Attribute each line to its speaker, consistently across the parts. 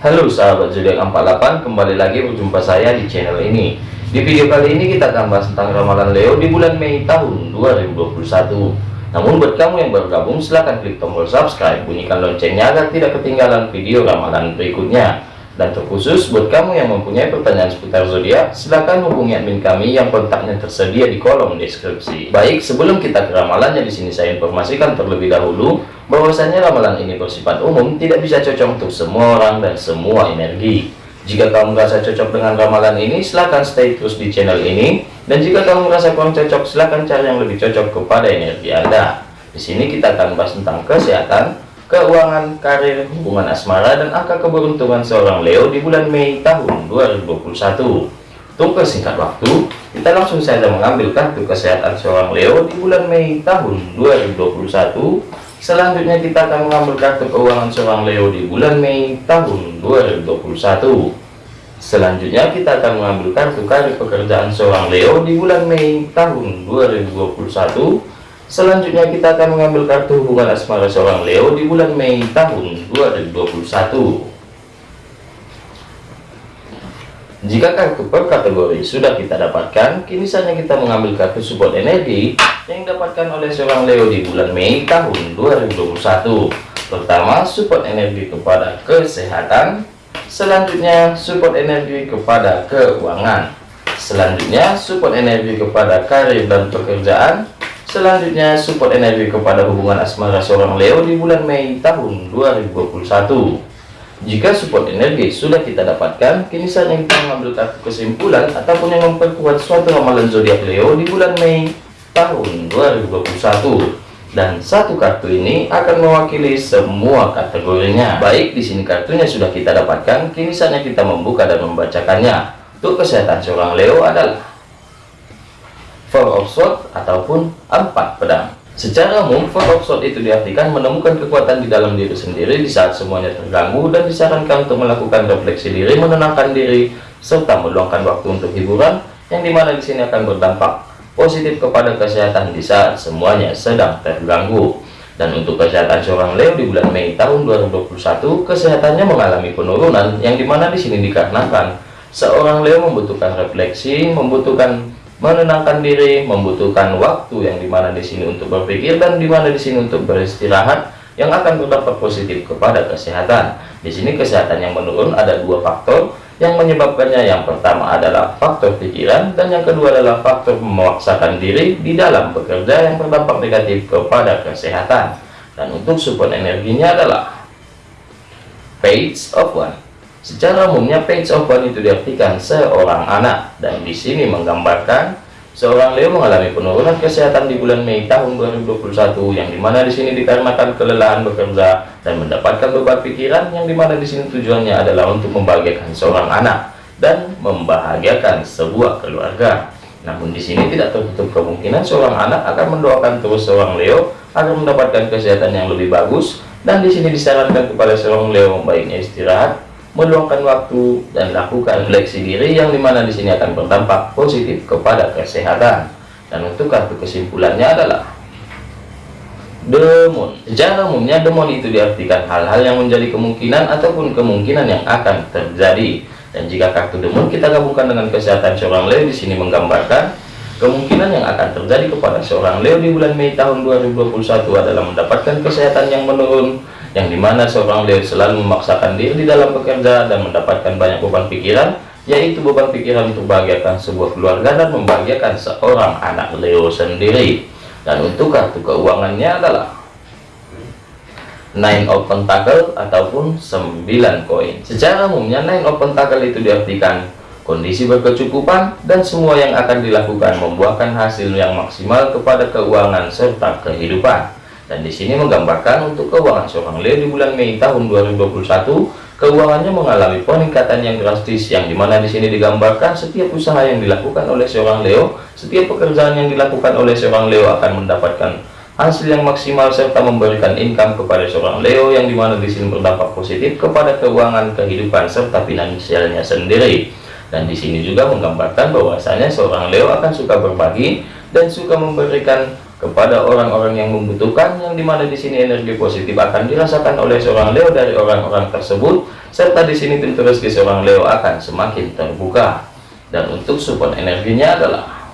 Speaker 1: Halo sahabat zodiak 48 kembali lagi berjumpa saya di channel ini. Di video kali ini kita akan bahas tentang ramalan Leo di bulan Mei tahun 2021 namun buat kamu yang baru gabung silahkan klik tombol subscribe bunyikan loncengnya agar tidak ketinggalan video ramalan berikutnya dan terkhusus buat kamu yang mempunyai pertanyaan seputar zodiak silahkan hubungi admin kami yang kontaknya tersedia di kolom deskripsi. Baik sebelum kita ke ramalannya di sini saya informasikan terlebih dahulu bahwasanya ramalan ini bersifat umum tidak bisa cocok untuk semua orang dan semua energi. Jika kamu merasa cocok dengan ramalan ini silahkan stay terus di channel ini. Dan jika kamu merasa kurang cocok silahkan cari yang lebih cocok kepada energi anda. Di sini kita akan bahas tentang kesehatan keuangan karir hubungan asmara dan angka keberuntungan seorang Leo di bulan Mei tahun 2021 untuk singkat waktu kita langsung saja mengambil kartu kesehatan seorang Leo di bulan Mei tahun 2021 Selanjutnya kita akan mengambil kartu keuangan seorang Leo di bulan Mei tahun 2021. Selanjutnya kita akan mengambil kartu karir pekerjaan seorang Leo di bulan Mei tahun 2021. Selanjutnya kita akan mengambil kartu hubungan asmara seorang Leo di bulan Mei tahun 2021. Jika kartu per kategori sudah kita dapatkan, kini saatnya kita mengambil kartu support energi yang didapatkan oleh seorang Leo di bulan Mei tahun 2021. Pertama, support energi kepada kesehatan. Selanjutnya, support energi kepada keuangan. Selanjutnya, support energi kepada karir dan pekerjaan. Selanjutnya, support energi kepada hubungan asmara seorang Leo di bulan Mei tahun 2021. Jika support energi sudah kita dapatkan, kini saatnya kita mengambil kartu kesimpulan ataupun yang memperkuat suatu ramalan zodiak Leo di bulan Mei tahun 2021. Dan satu kartu ini akan mewakili semua kategorinya. Baik, di sini kartunya sudah kita dapatkan, kini saatnya kita membuka dan membacakannya. Untuk kesehatan seorang Leo adalah Four of Swords ataupun empat pedang. Secara umum, Four of Swords itu diartikan menemukan kekuatan di dalam diri sendiri di saat semuanya terganggu dan disarankan untuk melakukan refleksi diri, menenangkan diri, serta meluangkan waktu untuk hiburan yang di mana di sini akan berdampak positif kepada kesehatan di saat semuanya sedang terganggu. Dan untuk kesehatan seorang Leo di bulan Mei tahun 2021, kesehatannya mengalami penurunan yang di mana di sini dikarenakan seorang Leo membutuhkan refleksi, membutuhkan menenangkan diri, membutuhkan waktu yang di mana di sini untuk berpikir dan di mana di sini untuk beristirahat yang akan berdampak positif kepada kesehatan. Di sini kesehatan yang menurun ada dua faktor yang menyebabkannya. Yang pertama adalah faktor pikiran dan yang kedua adalah faktor memaksakan diri di dalam bekerja yang berdampak negatif kepada kesehatan. Dan untuk support energinya adalah Page of One. Secara umumnya page one itu diartikan seorang anak dan di sini menggambarkan seorang Leo mengalami penurunan kesehatan di bulan Mei tahun 2021 yang di mana di sini dikarenakan kelelahan bekerja dan mendapatkan beban pikiran yang di mana di sini tujuannya adalah untuk membahagiakan seorang anak dan membahagiakan sebuah keluarga. Namun di sini tidak tertutup kemungkinan seorang anak akan mendoakan terus seorang Leo agar mendapatkan kesehatan yang lebih bagus dan di sini disarankan kepada seorang Leo baiknya istirahat meluangkan waktu dan lakukan refleksi diri yang di mana di sini akan berdampak positif kepada kesehatan. Dan untuk kartu kesimpulannya adalah demon. Secara umumnya demon itu diartikan hal-hal yang menjadi kemungkinan ataupun kemungkinan yang akan terjadi. Dan jika kartu demon kita gabungkan dengan kesehatan seorang Leo di sini menggambarkan kemungkinan yang akan terjadi kepada seorang Leo di bulan Mei tahun 2021 adalah mendapatkan kesehatan yang menurun yang di mana seorang Leo selalu memaksakan diri di dalam bekerja dan mendapatkan banyak beban pikiran yaitu beban pikiran untuk membahagiakan sebuah keluarga dan membahagiakan seorang anak Leo sendiri. Dan untuk kartu keuangannya adalah Nine of Pentacle ataupun 9 koin. Secara umumnya Nine of Pentacle itu diartikan kondisi berkecukupan dan semua yang akan dilakukan membuahkan hasil yang maksimal kepada keuangan serta kehidupan dan di sini menggambarkan untuk keuangan seorang Leo di bulan Mei tahun 2021, keuangannya mengalami peningkatan yang drastis yang di mana di sini digambarkan setiap usaha yang dilakukan oleh seorang Leo, setiap pekerjaan yang dilakukan oleh seorang Leo akan mendapatkan hasil yang maksimal serta memberikan income kepada seorang Leo yang di mana di sini berdampak positif kepada keuangan kehidupan serta finansialnya sendiri. Dan di sini juga menggambarkan bahwasanya seorang Leo akan suka berbagi dan suka memberikan kepada orang-orang yang membutuhkan yang di mana di sini energi positif akan dirasakan oleh seorang Leo dari orang-orang tersebut serta di sini pintu rezeki seorang Leo akan semakin terbuka. Dan untuk support energinya adalah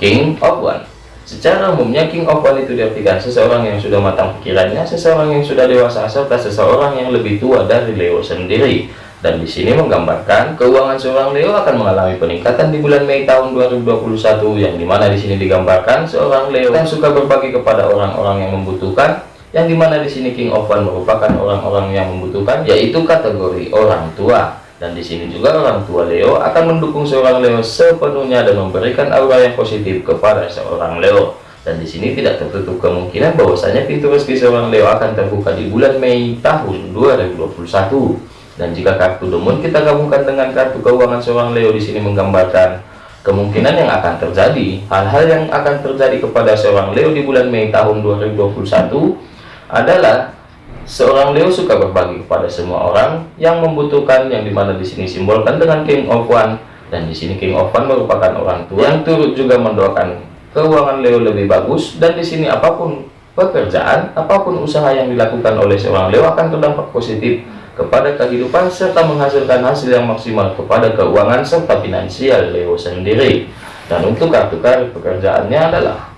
Speaker 1: King of One. Secara umumnya King of One itu diartikan seseorang yang sudah matang pikirannya seseorang yang sudah dewasa serta seseorang yang lebih tua dari Leo sendiri dan di sini menggambarkan keuangan seorang Leo akan mengalami peningkatan di bulan Mei tahun 2021 yang di mana di sini digambarkan seorang Leo yang suka berbagi kepada orang-orang yang membutuhkan yang di mana di sini King of One merupakan orang-orang yang membutuhkan yaitu kategori orang tua. Dan di sini juga orang tua Leo akan mendukung seorang Leo sepenuhnya dan memberikan aura yang positif kepada seorang Leo. Dan di sini tidak tertutup kemungkinan bahwasanya pintu rezeki seorang Leo akan terbuka di bulan Mei tahun 2021 dan jika kartu demun kita gabungkan dengan kartu keuangan seorang Leo di sini menggambarkan kemungkinan yang akan terjadi hal-hal yang akan terjadi kepada seorang Leo di bulan Mei tahun 2021 adalah seorang Leo suka berbagi kepada semua orang yang membutuhkan yang di mana di sini simbolkan dengan King of One. Dan di sini King of One merupakan orang tua yang turut juga mendoakan keuangan Leo lebih bagus. Dan di sini apa pun pekerjaan apa pun usaha yang dilakukan oleh seorang Leo akan terdampak positif kepada kehidupan serta menghasilkan hasil yang maksimal kepada keuangan serta finansial Leo sendiri. Dan untuk kartu kartu pekerjaannya adalah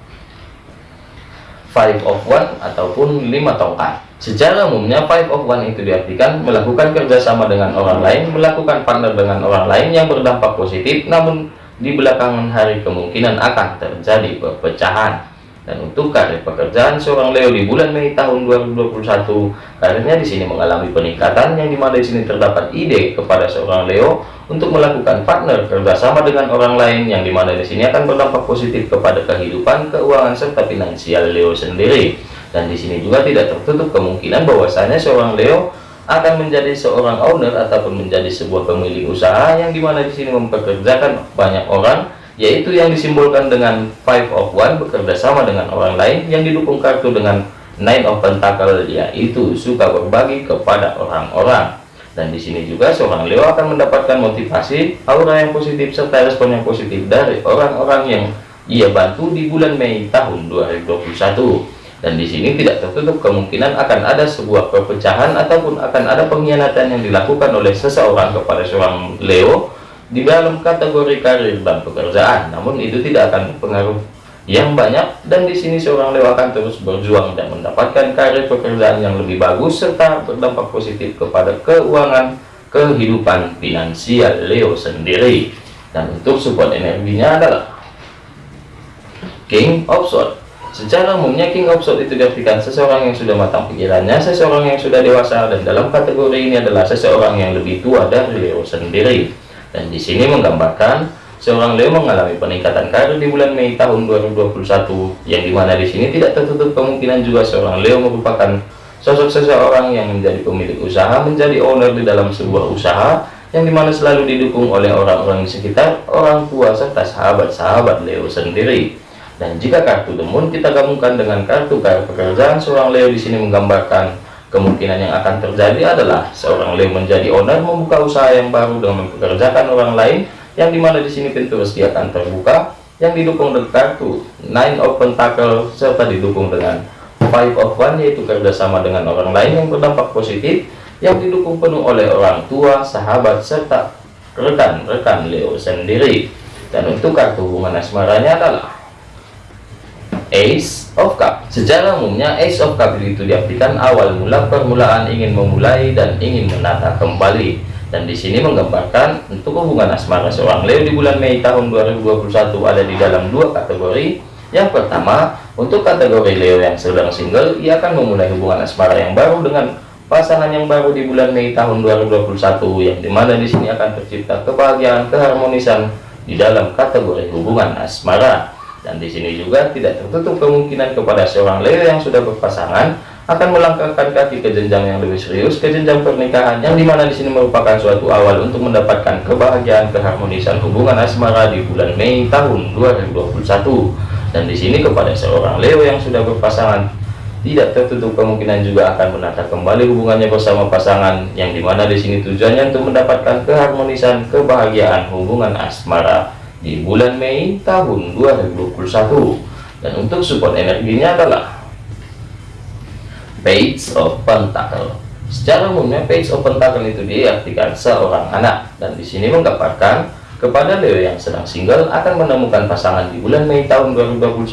Speaker 1: five of one ataupun lima tongkat. Secara umumnya five of one itu diartikan melakukan kerjasama dengan orang lain melakukan partner dengan orang lain yang berdampak positif namun di belakangan hari kemungkinan akan terjadi perpecahan dan untuk karir pekerjaan seorang Leo di bulan Mei tahun 2021, karirnya di sini mengalami peningkatan yang di mana di sini terdapat ide kepada seorang Leo untuk melakukan partner kerjasama dengan orang lain yang di mana di sini akan berdampak positif kepada kehidupan, keuangan serta finansial Leo sendiri. Dan di sini juga tidak tertutup kemungkinan bahwasanya seorang Leo akan menjadi seorang owner ataupun menjadi sebuah pemilik usaha yang di mana di sini mempekerjakan banyak orang yaitu yang disimbolkan dengan five of one bekerja sama dengan orang lain yang didukung kartu dengan nine of pentacle yaitu suka berbagi kepada orang-orang. Dan di sini juga seorang Leo akan mendapatkan motivasi aura yang positif serta respon yang positif dari orang-orang yang ia bantu di bulan Mei tahun 2021 dan di sini tidak tertutup kemungkinan akan ada sebuah perpecahan ataupun akan ada pengkhianatan yang dilakukan oleh seseorang kepada seorang Leo di dalam kategori karir dan pekerjaan namun itu tidak akan berpengaruh yang banyak. Dan di sini seorang Leo akan terus berjuang dan mendapatkan karir pekerjaan yang lebih bagus serta berdampak positif kepada keuangan kehidupan finansial Leo sendiri. Dan untuk support energinya adalah King of Swords. Secara umumnya King of Swords itu diartikan seseorang yang sudah matang pikirannya seseorang yang sudah dewasa dan dalam kategori ini adalah seseorang yang lebih tua dari Leo sendiri dan di sini menggambarkan seorang Leo mengalami peningkatan karir di bulan Mei tahun 2021 yang di mana di sini tidak tertutup kemungkinan juga seorang Leo merupakan sosok seseorang yang menjadi pemilik usaha menjadi owner di dalam sebuah usaha yang di mana selalu didukung oleh orang-orang di sekitar orang tua serta sahabat-sahabat Leo sendiri. Dan jika kartu demun kita gabungkan dengan kartu kartu pekerjaan seorang Leo di sini menggambarkan Kemungkinan yang akan terjadi adalah seorang Leo menjadi owner membuka usaha yang baru dengan mempekerjakan orang lain yang di mana di sini pintu rezeki akan terbuka yang didukung dengan kartu Nine of Pentacle serta didukung dengan Five of One yaitu kerjasama dengan orang lain yang berdampak positif yang didukung penuh oleh orang tua, sahabat serta rekan-rekan Leo sendiri. Dan untuk kartu hubungan asmaranya adalah Ace of Cup. Secara umumnya Ace of Cup itu diartikan awal mula permulaan ingin memulai dan ingin menata kembali. Dan di sini menggambarkan untuk hubungan asmara seorang Leo di bulan Mei tahun 2021 ada di dalam dua kategori. Yang pertama untuk kategori Leo yang sedang single ia akan memulai hubungan asmara yang baru dengan pasangan yang baru di bulan Mei tahun 2021 yang di mana di sini akan tercipta kebahagiaan keharmonisan di dalam kategori hubungan asmara dan di sini juga tidak tertutup kemungkinan kepada seorang Leo yang sudah berpasangan akan melangkahkan kaki ke jenjang yang lebih serius ke jenjang pernikahan yang di mana di sini merupakan suatu awal untuk mendapatkan kebahagiaan keharmonisan hubungan asmara di bulan Mei tahun 2021 dan di sini kepada seorang Leo yang sudah berpasangan tidak tertutup kemungkinan juga akan menata kembali hubungannya bersama pasangan yang di mana di sini tujuannya untuk mendapatkan keharmonisan kebahagiaan hubungan asmara di bulan Mei tahun 2021 dan untuk support energinya adalah Page of Pentacle. Secara umumnya Page of Pentacle itu diartikan seorang anak. Dan di sini menggambarkan kepada Leo yang sedang single akan menemukan pasangan di bulan Mei tahun 2021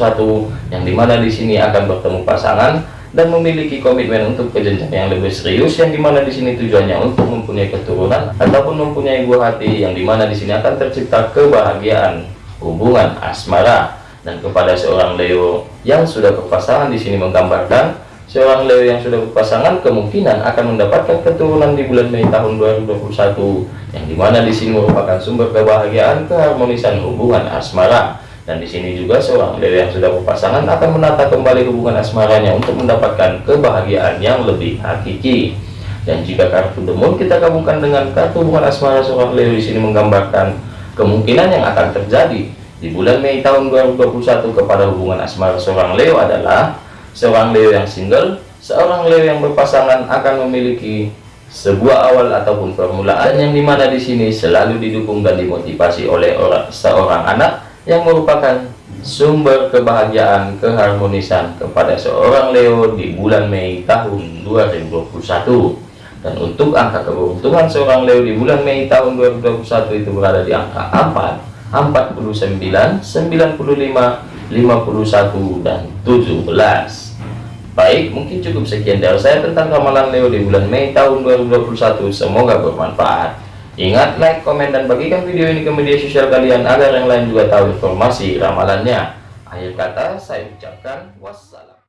Speaker 1: yang di mana di sini akan bertemu pasangan dan memiliki komitmen untuk kejenjang yang lebih serius yang di mana di sini tujuannya untuk mempunyai keturunan ataupun mempunyai buah hati yang di mana di sini akan tercipta kebahagiaan hubungan asmara. Dan kepada seorang Leo yang sudah berpasangan di sini menggambarkan seorang Leo yang sudah berpasangan kemungkinan akan mendapatkan keturunan di bulan Mei tahun 2021 yang di mana di sini merupakan sumber kebahagiaan keharmonisan hubungan asmara dan di sini juga seorang Leo yang sudah berpasangan akan menata kembali hubungan asmaranya untuk mendapatkan kebahagiaan yang lebih hakiki. Dan jika kartu demon kita gabungkan dengan kartu hubungan asmara seorang Leo di sini menggambarkan kemungkinan yang akan terjadi. Di bulan Mei tahun 2021 kepada hubungan asmara seorang Leo adalah seorang Leo yang single seorang Leo yang berpasangan akan memiliki sebuah awal ataupun permulaan yang di mana di sini selalu didukung dan dimotivasi oleh orang seorang anak yang merupakan sumber kebahagiaan keharmonisan kepada seorang Leo di bulan Mei tahun 2021 dan untuk angka keberuntungan seorang Leo di bulan Mei tahun 2021 itu berada di angka 4 49 95 51 dan 17 baik mungkin cukup sekian dari saya tentang ramalan Leo di bulan Mei tahun 2021 semoga bermanfaat Ingat like, komen, dan bagikan video ini ke media sosial kalian agar yang lain juga tahu informasi ramalannya. Akhir kata saya ucapkan wassalam.